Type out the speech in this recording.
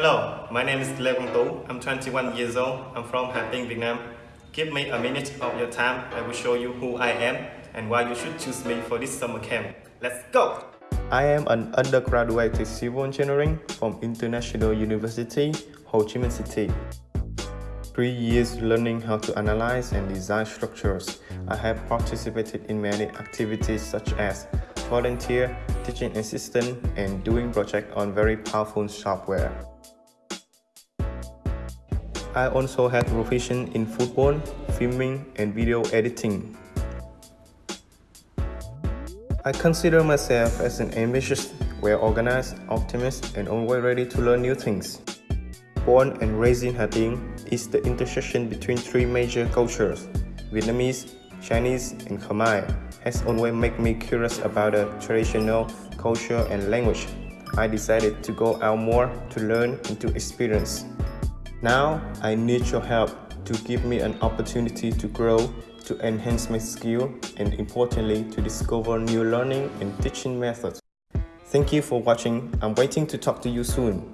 Hello, my name is Lê Quang Tú. I'm 21 years old. I'm from Hà Tĩnh, Vietnam. Give me a minute of your time. I will show you who I am and why you should choose me for this summer camp. Let's go! I am an undergraduate in civil engineering from International University, Ho Chi Minh City. Three years learning how to analyze and design structures. I have participated in many activities such as volunteer, teaching assistant, and doing project on very powerful software. I also had proficient in football, filming, and video editing. I consider myself as an ambitious, well-organized, optimist, and always ready to learn new things. Born and raised in Hà is the intersection between three major cultures, Vietnamese, Chinese, and Khmer, has always made me curious about the traditional culture and language. I decided to go out more to learn and to experience. Now, I need your help to give me an opportunity to grow, to enhance my skill, and importantly, to discover new learning and teaching methods. Thank you for watching. I'm waiting to talk to you soon.